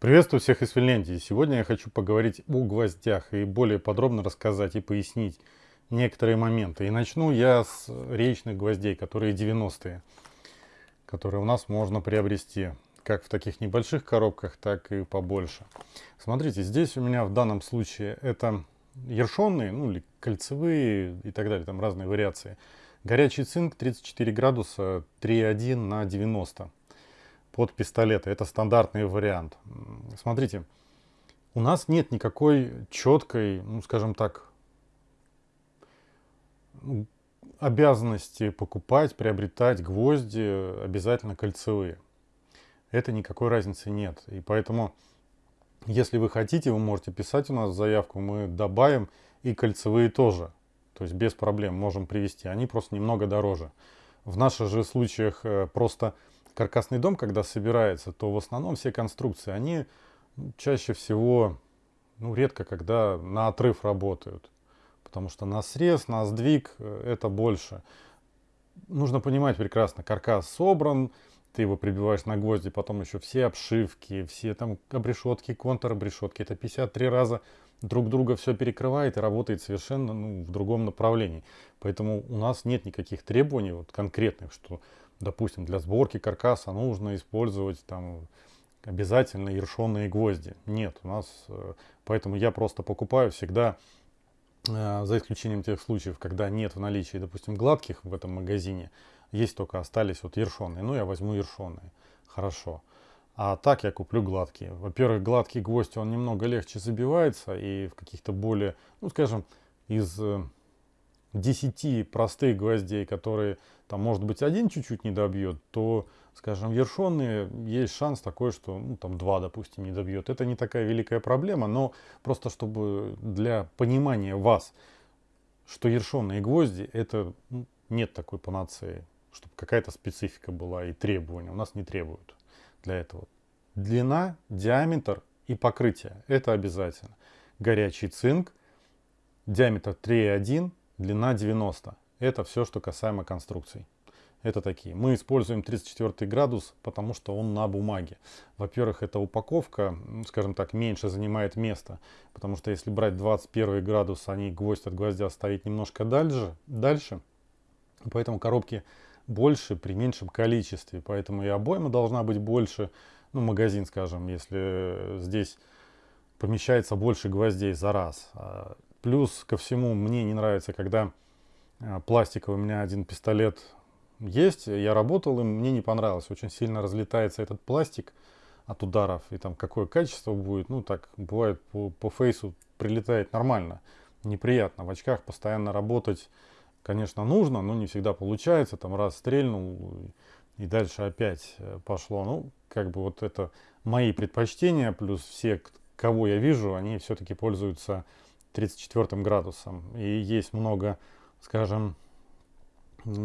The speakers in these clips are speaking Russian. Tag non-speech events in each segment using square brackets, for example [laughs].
Приветствую всех из Финляндии. Сегодня я хочу поговорить о гвоздях и более подробно рассказать и пояснить некоторые моменты. И начну я с речных гвоздей, которые 90-е, которые у нас можно приобрести как в таких небольших коробках, так и побольше. Смотрите, здесь у меня в данном случае это ершонные, ну или кольцевые и так далее, там разные вариации. Горячий цинк 34 градуса 3,1 на 90 под пистолеты. Это стандартный вариант. Смотрите, у нас нет никакой четкой, ну скажем так, обязанности покупать, приобретать гвозди обязательно кольцевые. Это никакой разницы нет. И поэтому, если вы хотите, вы можете писать у нас заявку, мы добавим и кольцевые тоже. То есть без проблем можем привезти. Они просто немного дороже. В наших же случаях э, просто каркасный дом, когда собирается, то в основном все конструкции, они чаще всего, ну, редко когда на отрыв работают. Потому что на срез, на сдвиг э, это больше. Нужно понимать прекрасно, каркас собран, ты его прибиваешь на гвозди, потом еще все обшивки, все там обрешетки, контр-обрешетки. Это 53 раза друг друга все перекрывает и работает совершенно ну, в другом направлении. Поэтому у нас нет никаких требований вот, конкретных, что допустим, для сборки каркаса нужно использовать там обязательно ершонные гвозди. Нет, у нас, э, поэтому я просто покупаю всегда, э, за исключением тех случаев, когда нет в наличии, допустим, гладких в этом магазине, есть только остались вот ершонные, ну я возьму ершонные, хорошо. А так я куплю гладкие. Во-первых, гладкий гвоздь, он немного легче забивается и в каких-то более, ну скажем, из 10 э, простых гвоздей, которые там может быть один чуть-чуть не добьет, то, скажем, ершонные есть шанс такой, что ну, там два, допустим, не добьет. Это не такая великая проблема, но просто чтобы для понимания вас, что ершонные гвозди, это ну, нет такой панацеи, чтобы какая-то специфика была и требования. У нас не требуют для этого. Длина, диаметр и покрытие. Это обязательно. Горячий цинк, диаметр 3,1, длина 90. Это все, что касаемо конструкций. Это такие. Мы используем 34 градус, потому что он на бумаге. Во-первых, эта упаковка, скажем так, меньше занимает места. Потому что если брать 21 градус, они гвоздь от гвоздя ставить немножко дальше. дальше. Поэтому коробки больше при меньшем количестве. Поэтому и обойма должна быть больше. Ну, магазин, скажем, если здесь помещается больше гвоздей за раз. Плюс ко всему, мне не нравится, когда а, пластиковый у меня один пистолет есть, я работал им, мне не понравилось, очень сильно разлетается этот пластик от ударов, и там какое качество будет, ну так бывает по, по фейсу прилетает нормально, неприятно, в очках постоянно работать, конечно, нужно, но не всегда получается, там раз стрельнул и дальше опять э, пошло, ну как бы вот это мои предпочтения, плюс все, кого я вижу, они все-таки пользуются 34 градусом, и есть много скажем,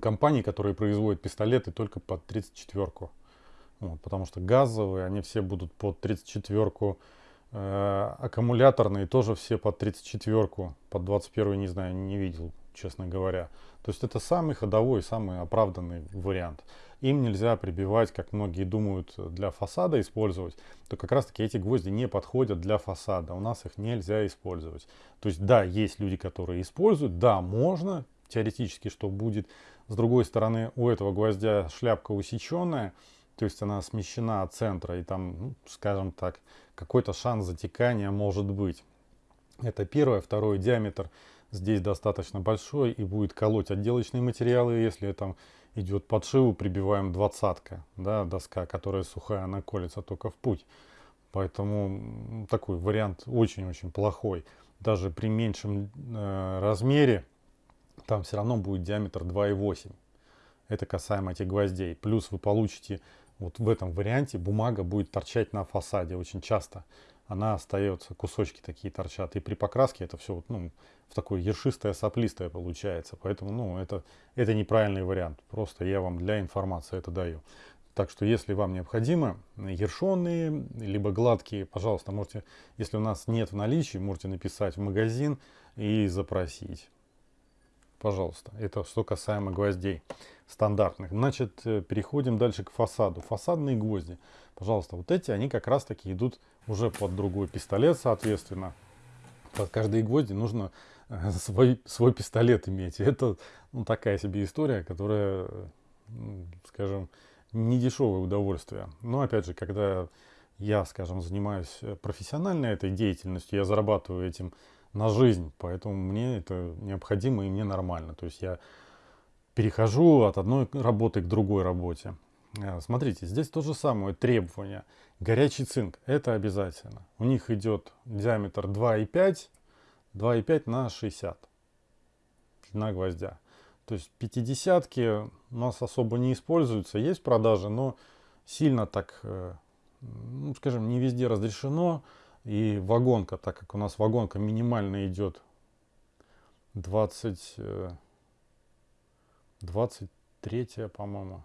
компаний, которые производят пистолеты только под 34-ку. Вот, потому что газовые, они все будут под 34-ку. Э, аккумуляторные тоже все под 34-ку. Под 21 не знаю, не видел, честно говоря. То есть это самый ходовой, самый оправданный вариант. Им нельзя прибивать, как многие думают, для фасада использовать. То как раз таки эти гвозди не подходят для фасада. У нас их нельзя использовать. То есть да, есть люди, которые используют. Да, можно теоретически, что будет. С другой стороны, у этого гвоздя шляпка усеченная. То есть она смещена от центра. И там, ну, скажем так, какой-то шанс затекания может быть. Это первое. Второе, диаметр здесь достаточно большой и будет колоть отделочные материалы. Если там идет подшиву, прибиваем двадцатка, да, доска, которая сухая, она колется только в путь. Поэтому такой вариант очень-очень плохой. Даже при меньшем э, размере там все равно будет диаметр 2,8. Это касаемо этих гвоздей. Плюс вы получите вот в этом варианте бумага будет торчать на фасаде очень часто она остается, кусочки такие торчат. И при покраске это все ну, в такое ершистое, соплистое получается. Поэтому ну, это, это неправильный вариант. Просто я вам для информации это даю. Так что если вам необходимо ершонные, либо гладкие, пожалуйста, можете, если у нас нет в наличии, можете написать в магазин и запросить. Пожалуйста. Это что касаемо гвоздей. Стандартных. Значит, э, переходим дальше к фасаду. Фасадные гвозди. Пожалуйста, вот эти, они как раз таки идут уже под другой пистолет, соответственно. Под каждые гвозди нужно э, [laughs] свой, свой пистолет иметь. Это ну, такая себе история, которая, скажем, не дешевое удовольствие. Но опять же, когда я, скажем, занимаюсь э, профессиональной этой деятельностью, я зарабатываю этим на жизнь, поэтому мне это необходимо и мне нормально. То есть я перехожу от одной работы к другой работе. Э, смотрите, здесь то же самое требование. Горячий цинк, это обязательно. У них идет диаметр 2,5, 2,5 на 60 длина гвоздя. То есть 50 у нас особо не используются, есть продажи, но сильно так, э, ну, скажем, не везде разрешено. И вагонка, так как у нас вагонка минимально идет 20, 23, по-моему.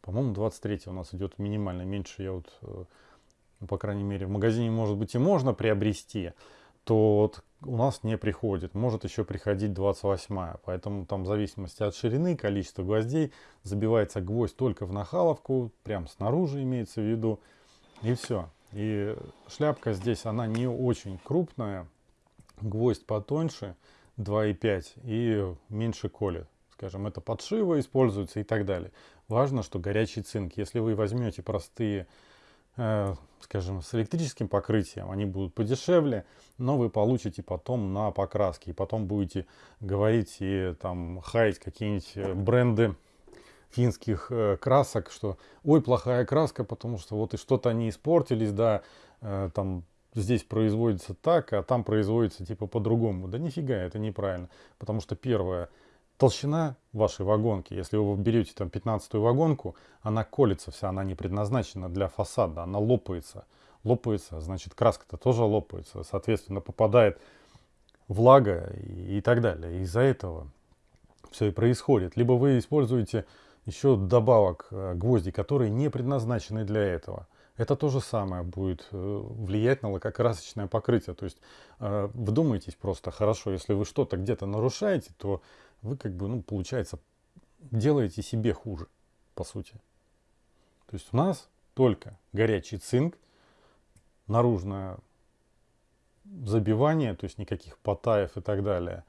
По-моему, 23 у нас идет минимально. Меньше я вот, э, ну, по крайней мере, в магазине, может быть, и можно приобрести, то вот у нас не приходит. Может еще приходить 28 Поэтому там в зависимости от ширины, количества гвоздей, забивается гвоздь только в нахаловку, прям снаружи имеется в виду. И все. И шляпка здесь, она не очень крупная. Гвоздь потоньше, 2,5 и меньше колет. Скажем, это подшивы используются и так далее. Важно, что горячий цинк. Если вы возьмете простые Э, скажем, с электрическим покрытием, они будут подешевле, но вы получите потом на покраске. И потом будете говорить и там хаять какие-нибудь э, бренды финских э, красок, что ой, плохая краска, потому что вот и что-то они испортились, да, э, там здесь производится так, а там производится типа по-другому. Да нифига, это неправильно. Потому что первое, Толщина вашей вагонки, если вы берете там 15 вагонку, она колется вся, она не предназначена для фасада, она лопается. Лопается, значит краска-то тоже лопается, соответственно попадает влага и, и так далее. Из-за этого все и происходит. Либо вы используете еще добавок э, гвозди, которые не предназначены для этого. Это то же самое будет э, влиять на лакокрасочное покрытие. То есть э, вдумайтесь просто хорошо, если вы что-то где-то нарушаете, то вы как бы, ну, получается, делаете себе хуже, по сути. То есть у нас только горячий цинк, наружное забивание, то есть никаких потаев и так далее.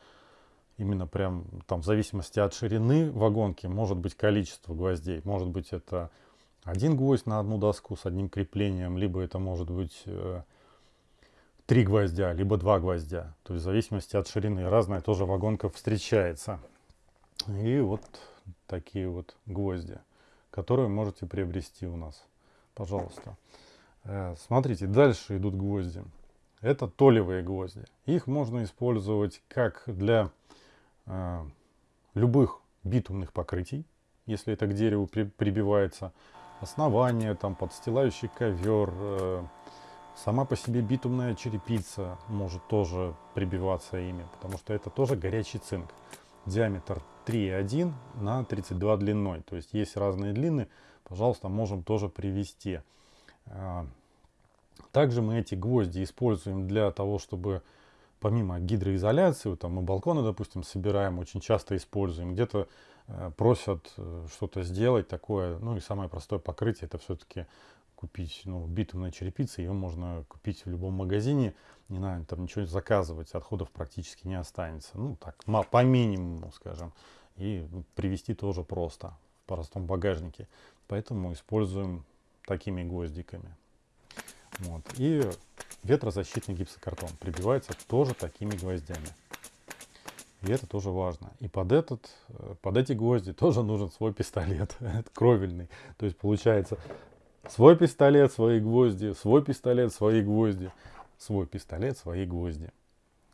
Именно прям там в зависимости от ширины вагонки может быть количество гвоздей. Может быть это один гвоздь на одну доску с одним креплением, либо это может быть э, три гвоздя, либо два гвоздя. То есть в зависимости от ширины. Разная тоже вагонка встречается. И вот такие вот гвозди, которые можете приобрести у нас. Пожалуйста. Э, смотрите, дальше идут гвозди. Это толевые гвозди. Их можно использовать как для э, любых битумных покрытий, если это к дереву при, прибивается. Основание, там, подстилающий ковер, э, Сама по себе битумная черепица может тоже прибиваться ими, потому что это тоже горячий цинк. Диаметр 3,1 на 32 длиной. То есть есть разные длины, пожалуйста, можем тоже привести. А, также мы эти гвозди используем для того, чтобы помимо гидроизоляции, там мы балконы, допустим, собираем, очень часто используем. Где-то э, просят э, что-то сделать такое, ну и самое простое покрытие, это все-таки купить ну, битумная черепица, ее можно купить в любом магазине, не надо там ничего заказывать, отходов практически не останется. Ну так, по минимуму, скажем. И привезти тоже просто в простом багажнике. Поэтому используем такими гвоздиками. Вот. И ветрозащитный гипсокартон прибивается тоже такими гвоздями. И это тоже важно. И под, этот, э, под эти гвозди [laughs] тоже нужен свой пистолет, [laughs] кровельный. То есть получается Свой пистолет, свои гвозди, свой пистолет, свои гвозди, свой пистолет, свои гвозди.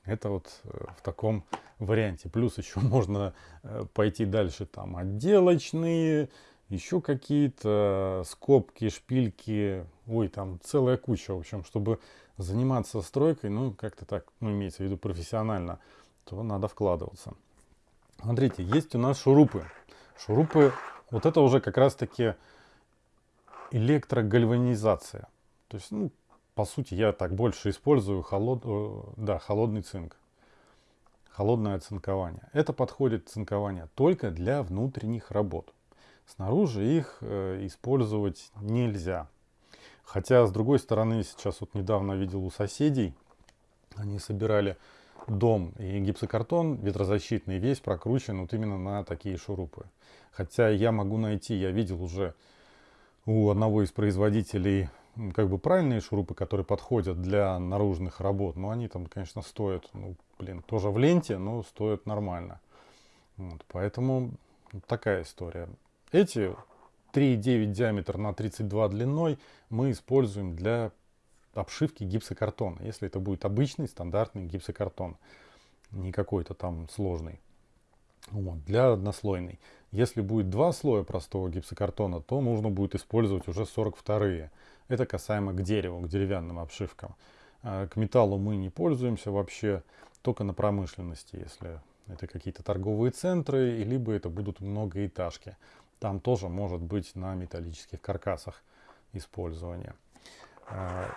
Это вот э, в таком варианте. Плюс еще [laughs] можно э, пойти дальше. Там отделочные, еще какие-то скобки, шпильки. Ой, там целая куча. В общем, чтобы заниматься стройкой, ну, как-то так, ну, имеется в виду профессионально, то надо вкладываться. Смотрите, есть у нас шурупы. Шурупы, вот это уже как раз-таки электрогальванизация. То есть, ну, по сути, я так больше использую холод, э, да, холодный цинк. холодное оцинкование. Это подходит цинкование только для внутренних работ. Снаружи их э, использовать нельзя. Хотя, с другой стороны, сейчас вот недавно видел у соседей, они собирали дом и гипсокартон ветрозащитный весь прокручен вот именно на такие шурупы. Хотя я могу найти, я видел уже у одного из производителей как бы правильные шурупы, которые подходят для наружных работ, но они там, конечно, стоят, ну, блин, тоже в ленте, но стоят нормально. Вот, поэтому такая история. Эти 3,9 диаметр на 32 длиной мы используем для обшивки гипсокартона. Если это будет обычный стандартный гипсокартон, не какой-то там сложный. Вот, для однослойный. Если будет два слоя простого гипсокартона, то нужно будет использовать уже 42-е. Это касаемо к дереву, к деревянным обшивкам. А к металлу мы не пользуемся вообще, только на промышленности, если это какие-то торговые центры, либо это будут многоэтажки. Там тоже может быть на металлических каркасах использование. А,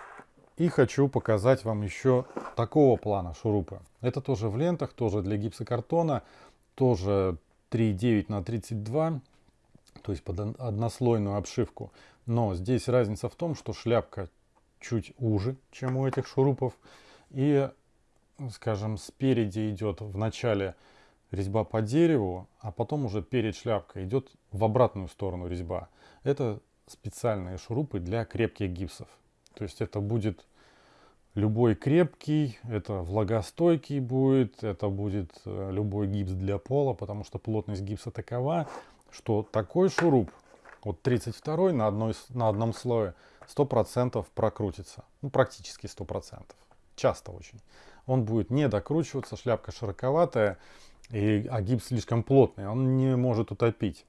и хочу показать вам еще такого плана шурупы. Это тоже в лентах, тоже для гипсокартона, тоже 3,9 на 32, то есть под однослойную обшивку. Но здесь разница в том, что шляпка чуть уже, чем у этих шурупов. И, скажем, спереди идет в начале резьба по дереву, а потом уже перед шляпкой идет в обратную сторону резьба. Это специальные шурупы для крепких гипсов. То есть это будет любой крепкий, это влагостойкий будет, это будет э, любой гипс для пола, потому что плотность гипса такова, что такой шуруп, вот 32 на, на одном слое, 100% прокрутится. Ну, практически 100%. Часто очень. Он будет не докручиваться, шляпка широковатая, и, а гипс слишком плотный, он не может утопить.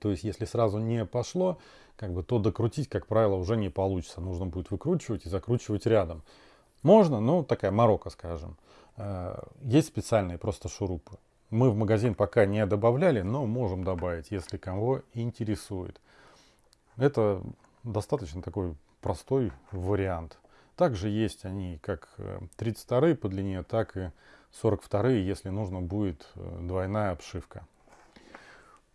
То есть, если сразу не пошло, как бы, то докрутить, как правило, уже не получится. Нужно будет выкручивать и закручивать рядом. Можно, но такая морока, скажем. Э, есть специальные просто шурупы. Мы в магазин пока не добавляли, но можем добавить, если кого интересует. Это достаточно такой простой вариант. Также есть они как 32 э, по длине, так и 42, если нужно будет э, двойная обшивка.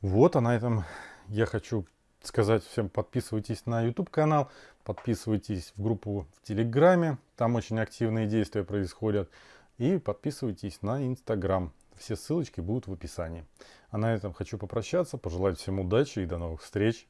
Вот, а на этом я хочу сказать всем, подписывайтесь на YouTube канал, подписывайтесь в группу в Телеграме, там очень активные действия происходят, и подписывайтесь на Инстаграм. Все ссылочки будут в описании. А на этом хочу попрощаться, пожелать всем удачи и до новых встреч.